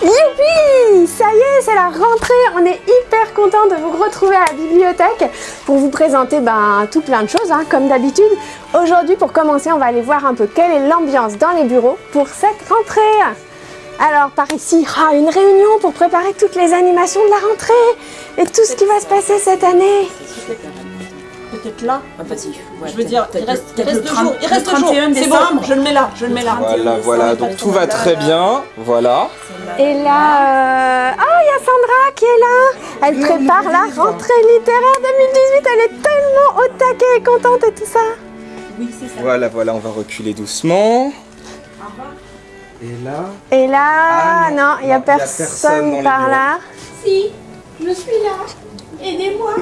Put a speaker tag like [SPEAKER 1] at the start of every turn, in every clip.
[SPEAKER 1] Youpi Ça y est, c'est la rentrée On est hyper content de vous retrouver à la bibliothèque pour vous présenter ben, tout plein de choses, hein, comme d'habitude. Aujourd'hui, pour commencer, on va aller voir un peu quelle est l'ambiance dans les bureaux pour cette rentrée. Alors, par ici, ah, une réunion pour préparer toutes les animations de la rentrée et tout ce qui va se passer cette année.
[SPEAKER 2] Peut-être là
[SPEAKER 3] Ah bah si, ouais,
[SPEAKER 2] Je veux dire, il reste,
[SPEAKER 3] le-
[SPEAKER 2] il reste deux
[SPEAKER 3] 30
[SPEAKER 2] jours. Il reste deux jours.
[SPEAKER 3] 31
[SPEAKER 2] C'est bon, je le mets là, je le mets là.
[SPEAKER 4] Voilà, voilà, donc tout va très bien, voilà.
[SPEAKER 1] Et là, euh, ah, il y a Sandra qui est là. Elle prépare la rentrée littéraire 2018. Elle est tellement au taquet et contente et tout ça.
[SPEAKER 2] Oui, c'est ça.
[SPEAKER 4] Voilà, voilà, on va reculer doucement. Et là,
[SPEAKER 1] Et là,
[SPEAKER 4] Ah, non.
[SPEAKER 1] il n'y a personne, par là.
[SPEAKER 5] Si, je suis là. Aidez-moi.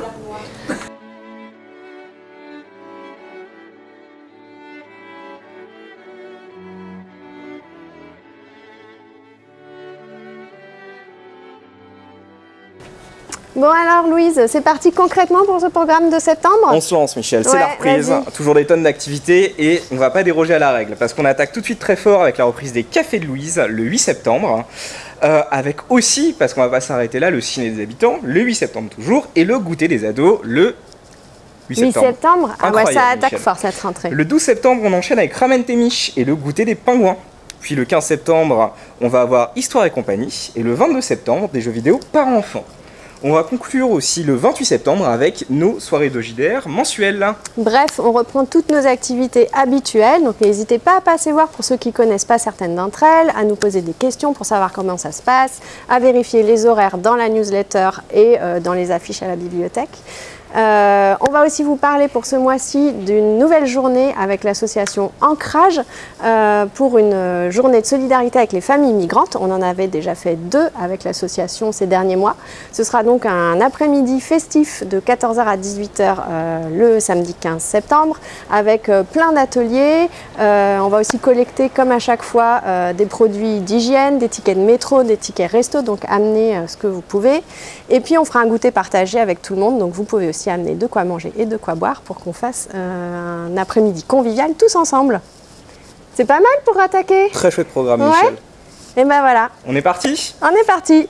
[SPEAKER 1] Bon alors Louise, c'est parti concrètement pour ce programme de septembre
[SPEAKER 4] on se lance Michel, c'est
[SPEAKER 1] Ouais,
[SPEAKER 4] la reprise. Toujours des tonnes d'activités et on va pas déroger à la règle parce qu'on attaque tout de suite très fort avec la reprise des Cafés de Louise le 8 septembre. Euh, avec aussi, parce qu'on va pas s'arrêter là, le ciné des habitants le 8 septembre toujours et le goûter des ados le 8
[SPEAKER 1] 8
[SPEAKER 4] septembre.
[SPEAKER 1] septembre Ah ouais, ça attaque
[SPEAKER 4] Michel.
[SPEAKER 1] fort cette rentrée.
[SPEAKER 4] Le 12 septembre, on enchaîne avec Ramen Témiche et le goûter des pingouins. Puis le 15 septembre, on va avoir Histoire et compagnie. Et le 22 septembre, des jeux vidéo par enfants. On va conclure aussi le 28 septembre avec nos soirées de JDR mensuelles.
[SPEAKER 1] Bref, on reprend toutes nos activités habituelles, donc n'hésitez pas à passer voir pour ceux qui connaissent pas certaines d'entre elles, à nous poser des questions pour savoir comment ça se passe, à vérifier les horaires dans la newsletter et euh, dans les affiches à la bibliothèque. Euh, va aussi vous parler pour ce mois-ci d'une nouvelle journée avec l'association Ancrage euh, pour une euh, journée de solidarité avec les familles migrantes. On en avait déjà fait deux avec l'association ces derniers mois. Ce sera donc un après-midi festif de 14h à 18h euh, le samedi 15 septembre avec plein d'ateliers. On va aussi collecter comme à chaque fois des produits d'hygiène, des tickets de métro, des tickets resto, donc amenez ce que vous pouvez. Et puis on fera un goûter partagé avec tout le monde, donc vous pouvez aussi amener de quoi manger et de quoi boire pour qu'on fasse euh, un après-midi convivial tous ensemble. C'est pas mal pour attaquer?
[SPEAKER 4] Très chouette programme,
[SPEAKER 1] Ouais.
[SPEAKER 4] Michel.
[SPEAKER 1] Et ben voilà,
[SPEAKER 4] On est parti?
[SPEAKER 1] On est parti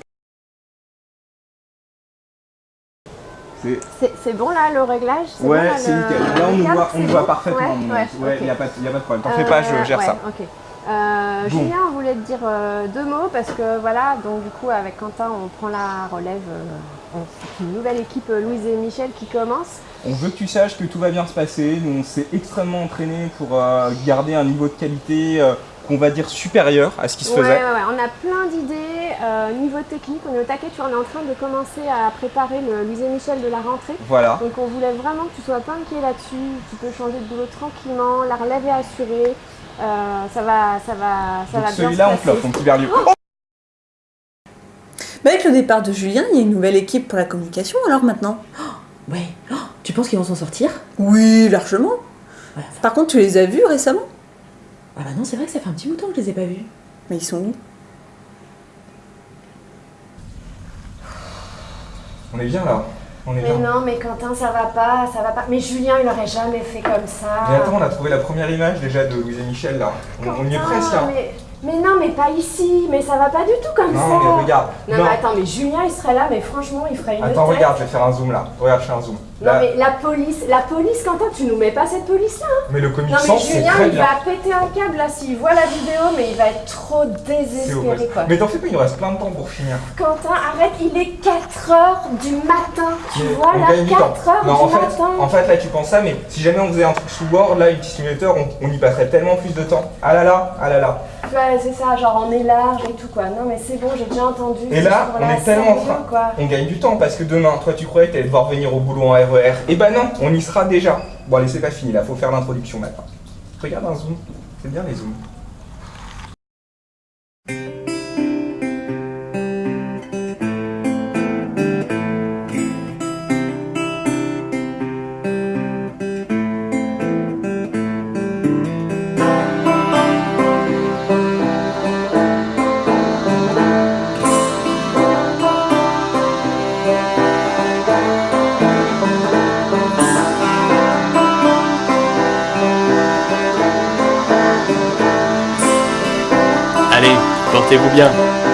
[SPEAKER 4] C'est-
[SPEAKER 1] bon là le réglage?
[SPEAKER 4] Ouais,
[SPEAKER 1] bon,
[SPEAKER 4] c'est
[SPEAKER 1] le-
[SPEAKER 4] nickel. Là, on nous voit, on parfaitement.
[SPEAKER 1] Ouais,
[SPEAKER 4] il n'y a, pas- y a pas de problème. T'en fais pas, je gère
[SPEAKER 1] ouais,
[SPEAKER 4] ça.
[SPEAKER 1] ok. Euh,
[SPEAKER 4] Bon.
[SPEAKER 1] Julien, on voulait te dire euh, deux mots parce que voilà, donc du coup avec Quentin, on prend la relève. euh, on- une nouvelle équipe, euh, Louise et Michel, qui commence.
[SPEAKER 4] On veut que tu saches que tout va bien se passer. Nous, on s'est extrêmement entraîné pour garder un niveau de qualité qu'on va dire supérieur à ce qui se
[SPEAKER 1] Ouais, ouais,
[SPEAKER 4] faisait.
[SPEAKER 1] ouais, on a plein d'idées. Euh, niveau technique, on est au taquet. Tu on est en train de commencer à préparer le Louise et Michel de la rentrée.
[SPEAKER 4] Voilà.
[SPEAKER 1] Donc on voulait vraiment que tu sois pas inquiet là-dessus. Tu peux changer de boulot tranquillement. La relève est assurée. Euh, ça va, ça va, ça
[SPEAKER 4] Donc
[SPEAKER 1] va bien se
[SPEAKER 4] celui-là, on
[SPEAKER 1] passer.
[SPEAKER 4] flop, mon petit berlier.
[SPEAKER 3] Bah, avec le départ de Julien, il y a une nouvelle équipe pour la communication alors maintenant
[SPEAKER 5] Oh, ouais. Oh, tu penses qu'ils vont s'en sortir?
[SPEAKER 3] Oui, largement.
[SPEAKER 5] Ouais,
[SPEAKER 3] Par contre, tu les as vus récemment?
[SPEAKER 5] Ah bah non, c'est vrai que ça fait un petit bout de temps que je les ai pas vus.
[SPEAKER 3] Mais ils sont où?
[SPEAKER 4] On est bien là. On est
[SPEAKER 1] Mais
[SPEAKER 4] bien.
[SPEAKER 1] non, mais Quentin, ça va pas, ça va pas. Mais Julien, il aurait jamais fait comme ça.
[SPEAKER 4] Mais attends, on a trouvé la première image déjà de Louise et Michel là. On, on y est presque.
[SPEAKER 1] Mais, mais non, mais pas ici. Mais ça va pas du tout comme ça.
[SPEAKER 4] Non, mais regarde.
[SPEAKER 1] Non, mais attends, mais Julien, il serait là, mais franchement, il ferait une
[SPEAKER 4] Attends,
[SPEAKER 1] tête.
[SPEAKER 4] regarde, je vais faire un zoom là. Regarde, je fais un zoom.
[SPEAKER 1] Non,
[SPEAKER 4] Là.
[SPEAKER 1] mais la police, la police, Quentin, tu nous mets pas cette police-là. hein.
[SPEAKER 4] Mais le
[SPEAKER 1] mais
[SPEAKER 4] sans, c'est
[SPEAKER 1] Julien,
[SPEAKER 4] très
[SPEAKER 1] il
[SPEAKER 4] bien.
[SPEAKER 1] va péter un câble là s'il voit la vidéo, mais il va être trop désespéré, quoi.
[SPEAKER 4] Mais t'en fais pas, il nous reste plein de temps pour finir.
[SPEAKER 1] Quentin, arrête, il est 4h du matin. Tu
[SPEAKER 4] Mais
[SPEAKER 1] vois là,
[SPEAKER 4] gagne du temps.
[SPEAKER 1] 4h
[SPEAKER 4] Non,
[SPEAKER 1] du
[SPEAKER 4] en fait,
[SPEAKER 1] matin.
[SPEAKER 4] en fait, là, tu penses ça, mais si jamais on faisait un truc sous Word, là, une petite simulateur, on, on y passerait tellement plus de temps. Ah là là, ah là là.
[SPEAKER 1] Ouais, c'est ça, genre on est large et tout quoi. Non, mais c'est bon, j'ai déjà entendu.
[SPEAKER 4] Et là, on est tellement en train.
[SPEAKER 1] quoi.
[SPEAKER 4] On gagne du temps parce que demain, toi, tu croyais que t'allais devoir venir au boulot en RER. Et bah non, on y sera déjà. Bon, allez, c'est pas fini là, faut faire l'introduction maintenant. Regarde un zoom. C'est bien les zooms.
[SPEAKER 6] Portez-vous bien.